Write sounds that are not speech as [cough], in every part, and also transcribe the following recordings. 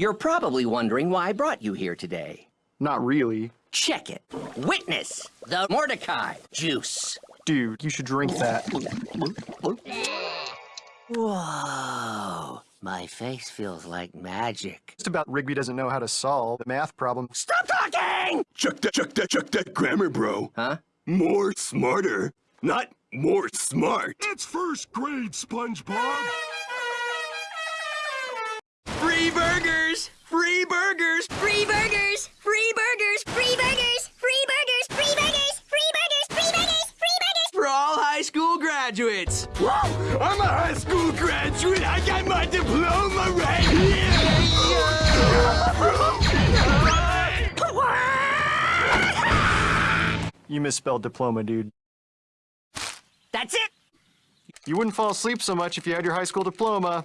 You're probably wondering why I brought you here today. Not really. Check it. Witness the Mordecai juice. Dude, you should drink that. Whoa. My face feels like magic. Just about Rigby doesn't know how to solve the math problem. Stop talking! Check that, check that, check that grammar, bro. Huh? More smarter, not more smart. It's first grade, SpongeBob. Free burgers! Free burgers! Free burgers! Free burgers! Free burgers! Free burgers! Free burgers! Free burgers! Free burgers! Free burgers! For all high school graduates! Whoa! I'm a high school graduate. I got my diploma right here. You misspelled diploma, dude. That's it! You wouldn't fall asleep so much if you had your high school diploma.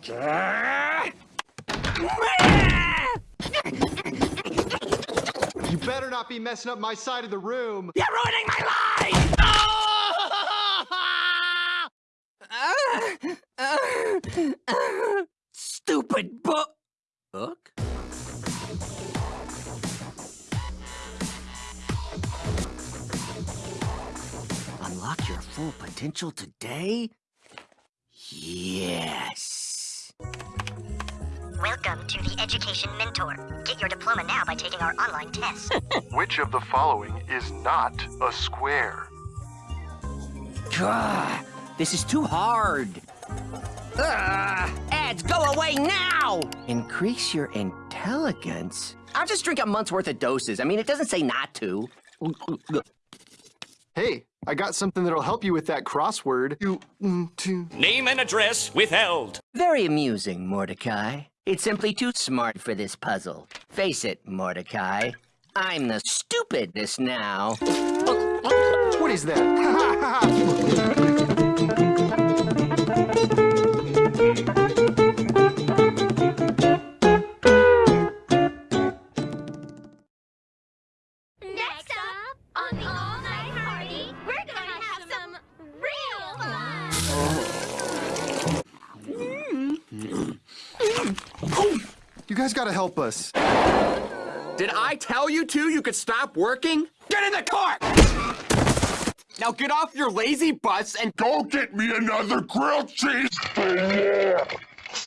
You better not be messing up my side of the room. You're ruining my life! Stupid book. Book? Unlock your full potential today? Yes. Welcome to the Education Mentor. Get your diploma now by taking our online test. [laughs] Which of the following is not a square? Gah, this is too hard. Ugh, ads, go away now! Increase your intelligence? I'll just drink a month's worth of doses. I mean, it doesn't say not to. Hey, I got something that'll help you with that crossword. You, mm, two. Name and address withheld. Very amusing, Mordecai. It's simply too smart for this puzzle. Face it, Mordecai. I'm the stupidest now. What is that? [laughs] fun! Oh, you guys gotta help us. Did I tell you two you could stop working? Get in the car! Now get off your lazy butts and Go get me another grilled cheese.